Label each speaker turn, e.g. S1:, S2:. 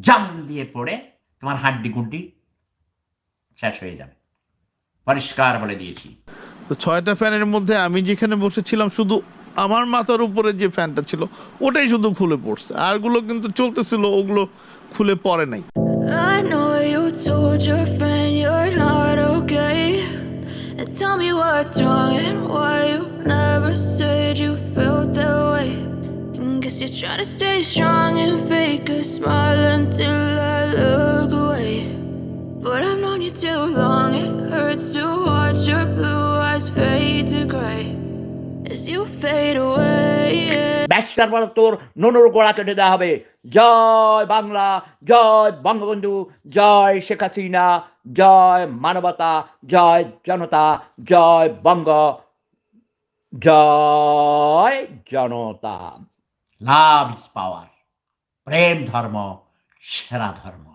S1: জাম দিয়ে পড়ে তোমার হাড্ডি গুড্ডি শেষ হয়ে যাবে। পরিষ্কার বলে দিয়েছি।
S2: ছয়টা ফ্যানের মধ্যে আমি যেখানে বসেছিলাম শুধু আমার মাথার উপরে যে ফ্যানটা ছিল ওটাই শুধু খুলে পড়ছে। আরগুলো কিন্তু চলতেছিল ওগুলো খুলে পড়ে নাই।
S3: Tell me what's wrong and why you never said you felt that way. Guess you're trying to too long, it hurts to watch your blue eyes fade to gray as you fade away.
S1: ব্যাসটার পর তোর ননুর গোড়া কেটে দেওয়া হবে জয় বাংলা জয় বঙ্গবন্ধু জয় শেখ হাসিনা জয় মানবতা জয় জনতা জয় বঙ্গ জয় জনতা love is power প্রেম ধর্ম সেরা ধর্ম